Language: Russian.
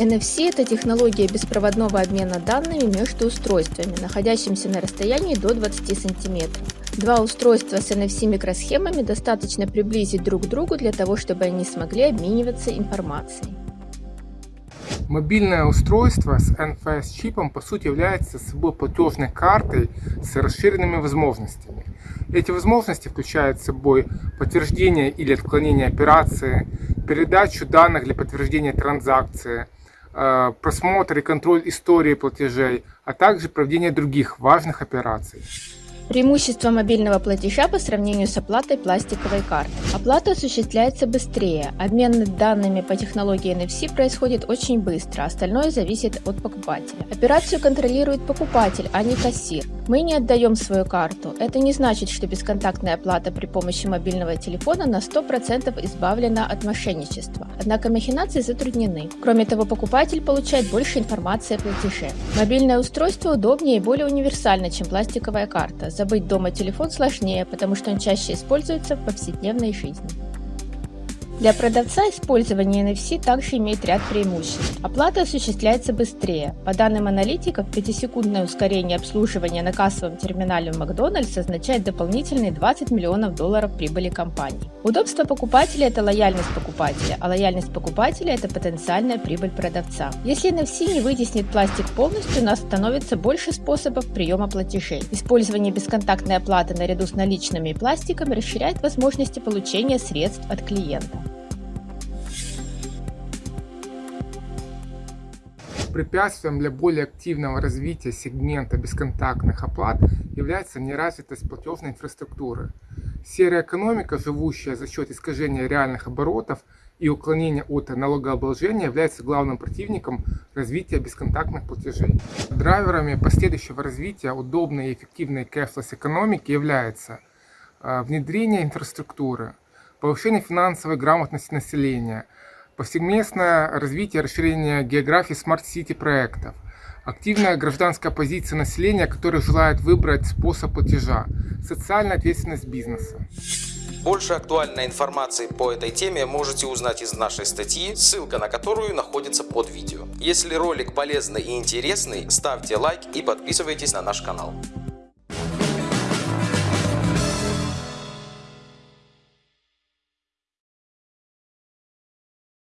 NFC – это технология беспроводного обмена данными между устройствами, находящимися на расстоянии до 20 см. Два устройства с NFC-микросхемами достаточно приблизить друг к другу для того, чтобы они смогли обмениваться информацией. Мобильное устройство с NFS-чипом по сути является собой платежной картой с расширенными возможностями. Эти возможности включают собой подтверждение или отклонение операции, передачу данных для подтверждения транзакции, просмотр и контроль истории платежей, а также проведение других важных операций. Преимущество мобильного платежа по сравнению с оплатой пластиковой карты. Оплата осуществляется быстрее. Обмен данными по технологии NFC происходит очень быстро, остальное зависит от покупателя. Операцию контролирует покупатель, а не кассир. Мы не отдаем свою карту. Это не значит, что бесконтактная оплата при помощи мобильного телефона на 100% избавлена от мошенничества. Однако махинации затруднены. Кроме того, покупатель получает больше информации о платеже. Мобильное устройство удобнее и более универсально, чем пластиковая карта Забыть дома телефон сложнее, потому что он чаще используется в повседневной жизни. Для продавца использование NFC также имеет ряд преимуществ. Оплата осуществляется быстрее. По данным аналитиков, 5-секундное ускорение обслуживания на кассовом терминале Макдональдс означает дополнительные 20 миллионов долларов прибыли компании. Удобство покупателя – это лояльность покупателя, а лояльность покупателя – это потенциальная прибыль продавца. Если NFC не вытеснит пластик полностью, у нас становится больше способов приема платежей. Использование бесконтактной оплаты наряду с наличными и пластиком расширяет возможности получения средств от клиента. Препятствием для более активного развития сегмента бесконтактных оплат является неразвитость платежной инфраструктуры. Серая экономика, живущая за счет искажения реальных оборотов и уклонения от налогообложения, является главным противником развития бесконтактных платежей. Драйверами последующего развития удобной и эффективной cashless экономики являются э, внедрение инфраструктуры, повышение финансовой грамотности населения – повсеместное развитие и расширение географии smart city проектов, активная гражданская позиция населения, которое желает выбрать способ платежа, социальная ответственность бизнеса. Больше актуальной информации по этой теме можете узнать из нашей статьи, ссылка на которую находится под видео. Если ролик полезный и интересный, ставьте лайк и подписывайтесь на наш канал.